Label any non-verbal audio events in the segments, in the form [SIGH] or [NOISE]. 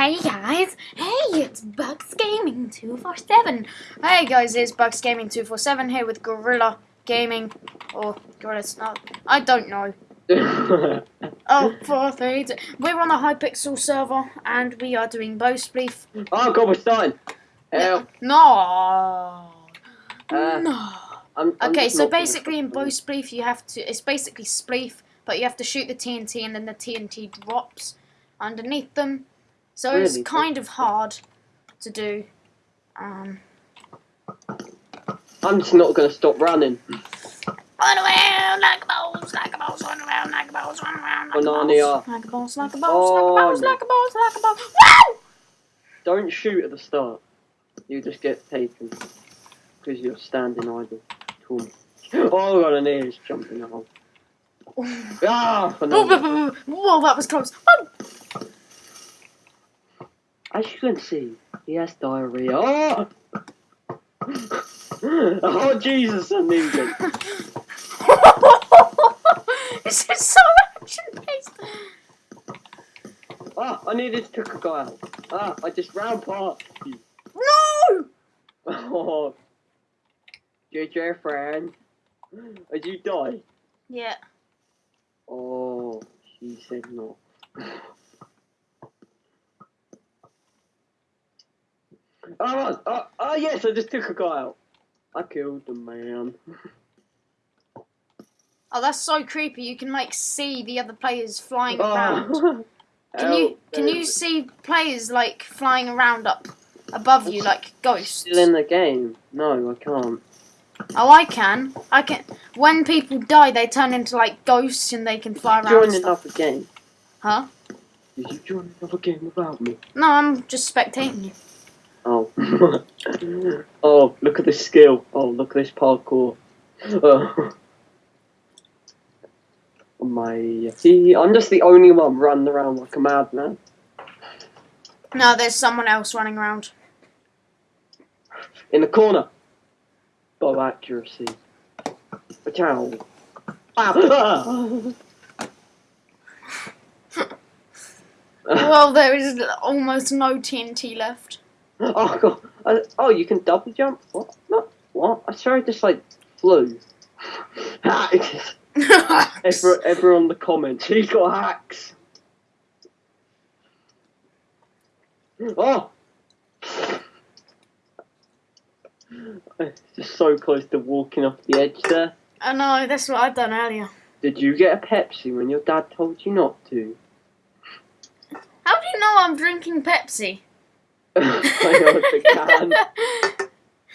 Hey guys, hey, it's Bugs Gaming 247. Hey guys, it's Bugs Gaming 247 here with Gorilla Gaming, or Gorilla Snap, I don't know. [LAUGHS] oh, four, three, two. We're on the Hypixel server and we are doing bow spleef. oh god, we're starting. No. Uh, no. I'm, I'm Okay, so basically in bow fucking- spleef you have to, it's basically spleef, but you have to shoot the TNT and then the TNT drops underneath them. So it's kind of hard to do. Um, I'm just not gonna stop running. run around like a boss, like a boss, run around like a boss, run around like a Banana. boss, like a boss, like a boss, Oh, like a no. like a boss, like a boss. Woo! Don't shoot at the start. You just get taken because you're standing idle. Cool. [GASPS] Oh god, an ear's jumping in the hole. [LAUGHS] Ah, Oh, banana. [LAUGHS] Whoa, that was close. Oh. As you can see, he has diarrhea. Oh, oh Jesus, I need it. this is so action based. Ah, I needed to took a guy out. Ah, I just ran past you. No! Oh, JJ friend. Did you die? Yeah. Oh, she said no. Oh, oh, oh, oh, yes, I just took a guy out. I killed the man. [LAUGHS] Oh, that's so creepy. You can like see the other players flying oh. around. Oh. [LAUGHS] Can you can you see players like flying around up above you like ghosts? Still in the game? No, I can't. Oh, I can. I can. When people die, they turn into like ghosts and they can fly around. Join another game. Huh? Did you join another game without me? No, I'm just spectating you. [LAUGHS] Oh. look at this skill. Oh, look at this parkour. Oh. [LAUGHS] My, see, I'm just the only one running around like a madman. No, there's someone else running around. In the corner. Bow accuracy. Ah. [LAUGHS] well, there is almost no TNT left. [LAUGHS] oh god. I, oh, you can double jump? What? No. What? I swear I just like flew. [LAUGHS] Hacks. Ever, ever on the comments. [LAUGHS] He got hacks. Oh. [SIGHS] It's Just so close to walking off the edge there. I know, that's what I've done earlier. Did you get a Pepsi when your dad told you not to? How do you know I'm drinking Pepsi? I can. [LAUGHS]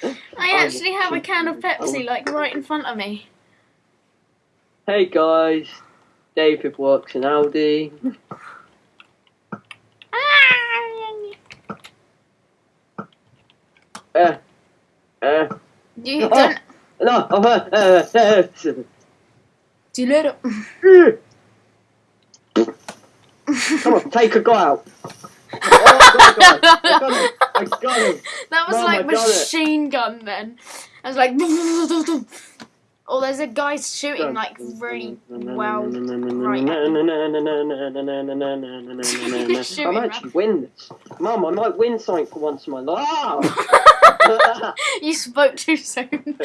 I I actually have a can of Pepsi like right in front of me. Hey guys, David works in Aldi. Uh, [LAUGHS] uh, You don't. [LAUGHS] no, uh, uh, uh, Do you it? Come on, take a guy out. Oh, I got guy. I got him. I got him. That was Mum, like I machine gun then. I was like. Oh, there's a guy shooting like really well. right I might actually win this. Mum, I might win something for once in my life. you spoke too soon.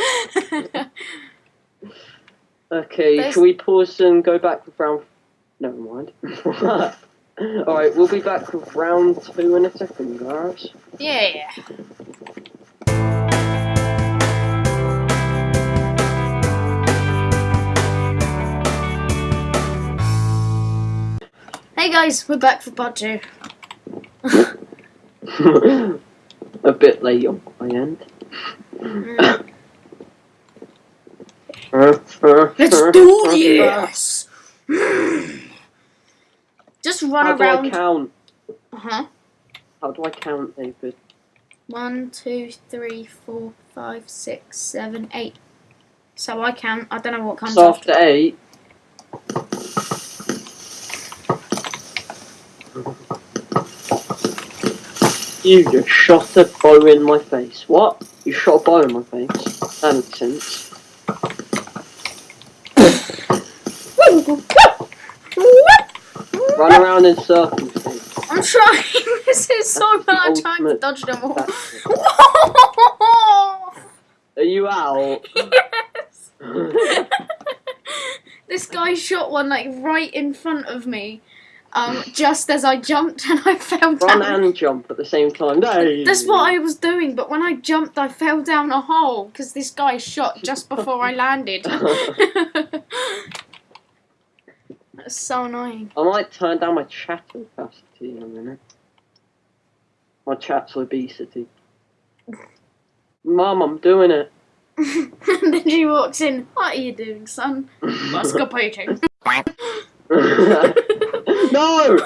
okay, There's- shall we pause and go back with round... Never mind. Alright, we'll be back with round two in a second, guys. yeah. Hey guys, we're back for part two. [LAUGHS] a bit late on my end. Mm. [LAUGHS] Let's do this. [LAUGHS] [GASPS] Just run How do I around. count? Uh huh. How do I count, David? One, two, three, four, five, six, seven, eight. So I count. I don't know what comes So after. after eight. You just shot a bow in my face. What? You shot a bow in my face? That makes sense. [COUGHS] [LAUGHS] Run around in circles, I'm trying. [LAUGHS] This is so bad. I'm trying to dodge them all. [LAUGHS] Are you out? [LAUGHS] yes. this guy shot one like right in front of me, um, just as I jumped and I fell Run down. and jump at the same time. No. That's what I was doing, but when I jumped, I fell down a hole because this guy shot just before I landed. That's so annoying. I might turn down my chat opacity in a minute. My chat's obesity. [LAUGHS] Mum, I'm doing it. [LAUGHS] and then she walks in. What are you doing, son? [LAUGHS] Masturbating. no!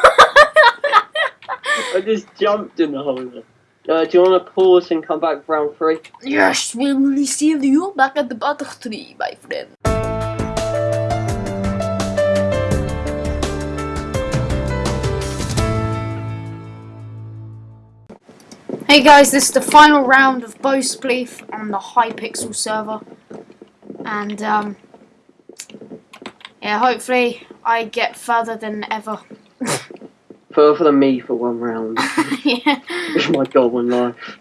I just jumped in the hole. Uh, do you want to pause and come back for round three? yes, we will see you back at the battle tree, my friend. Hey guys, this is the final round of Bow Spleef on the Hypixel server. And, um, yeah, hopefully I get further than ever. Further than me for one round. [LAUGHS] yeah. It's my goal in life.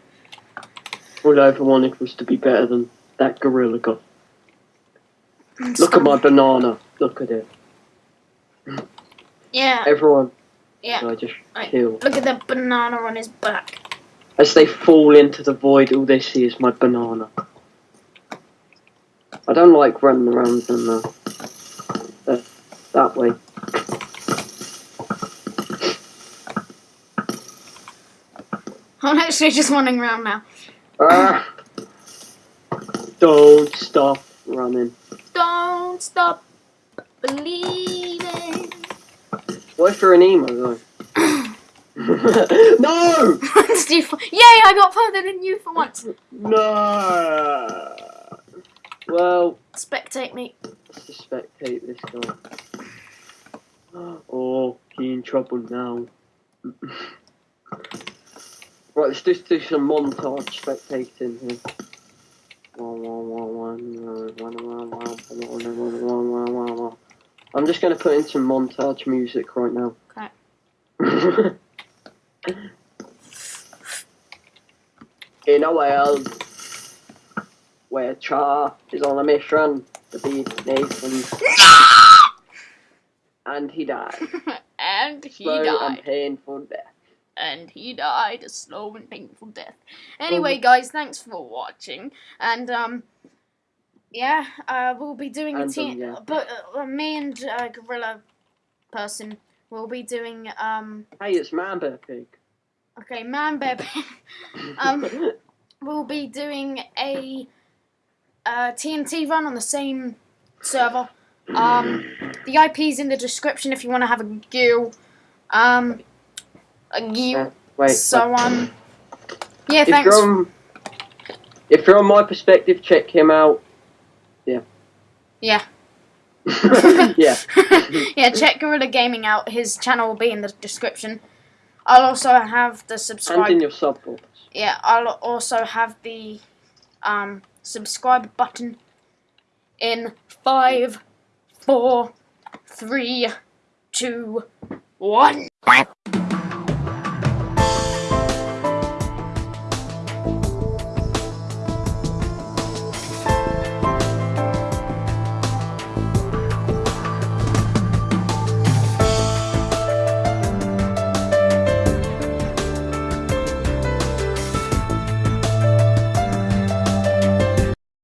All I ever wanted was to be better than that gorilla guy. Look at my banana. Look at it. Yeah, Everyone, yeah. I just Right. kill. Look at the banana on his back. As they fall into the void, all they see is my banana. I don't like running around in the, the that way. I'm actually just running around now. Ah. Don't stop running. Don't stop believing. What if you're an emo though? [LAUGHS] no! Yay! I got further than you for once. No! Well, Spectate me. let's spectate this guy. [GASPS] Oh, he in trouble now. [LAUGHS] right, let's just do some montage spectating here. I'm just going to put in some montage music right now. Okay. [LAUGHS] in a world where Char is on a mission to beat Nathan, [LAUGHS] and he died. [LAUGHS] and he Slow and painful death. And he died a slow and painful death. Anyway, guys, thanks for watching. And um, yeah, uh, we'll be doing a And, team. yeah. But uh, me and uh, Gorilla person will be doing um. Hey, it's Man Bear Pig. Okay, Man Bear. [LAUGHS] um, we'll be doing a uh, TNT run on the same server. Um, the IP's in the description if you want to have a go. Um, a go. Wait. So wait. um, yeah, if thanks. you're on, if you're on my perspective, check him out. Yeah. Yeah. [LAUGHS] yeah. [LAUGHS] yeah, check Gorilla Gaming out. His channel will be in the description. I'll also have the And subscribe. in your sub box. Yeah, I'll also have the um subscribe button in five, four, three, two, one.